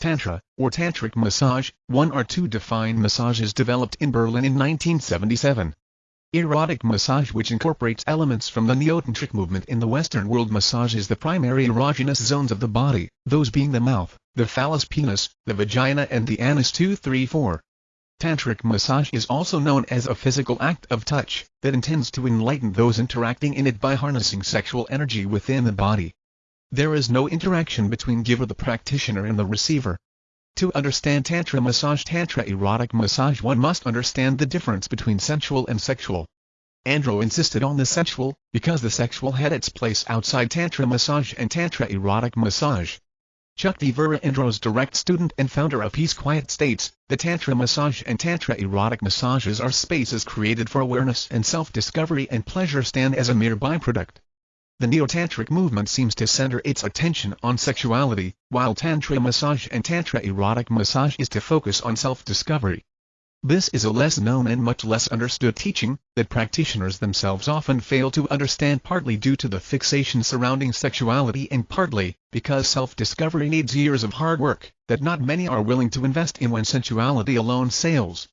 Tantra, or Tantric massage, one or two defined massages developed in Berlin in 1977. Erotic massage which incorporates elements from the neo-tantric movement in the Western world massages the primary erogenous zones of the body, those being the mouth, the phallus penis, the vagina and the anus 234. Tantric massage is also known as a physical act of touch that intends to enlighten those interacting in it by harnessing sexual energy within the body. There is no interaction between giver the practitioner and the receiver. To understand Tantra massage Tantra erotic massage one must understand the difference between sensual and sexual. Andro insisted on the sensual, because the sexual had its place outside Tantra massage and Tantra erotic massage. Chuck. Vera Andro's direct student and founder of Peace Quiet states, the Tantra massage and Tantra erotic massages are spaces created for awareness and self-discovery and pleasure stand as a mere byproduct. The Neo-Tantric movement seems to center its attention on sexuality, while Tantra massage and Tantra erotic massage is to focus on self-discovery. This is a less known and much less understood teaching, that practitioners themselves often fail to understand partly due to the fixation surrounding sexuality and partly, because self-discovery needs years of hard work, that not many are willing to invest in when sensuality alone sails.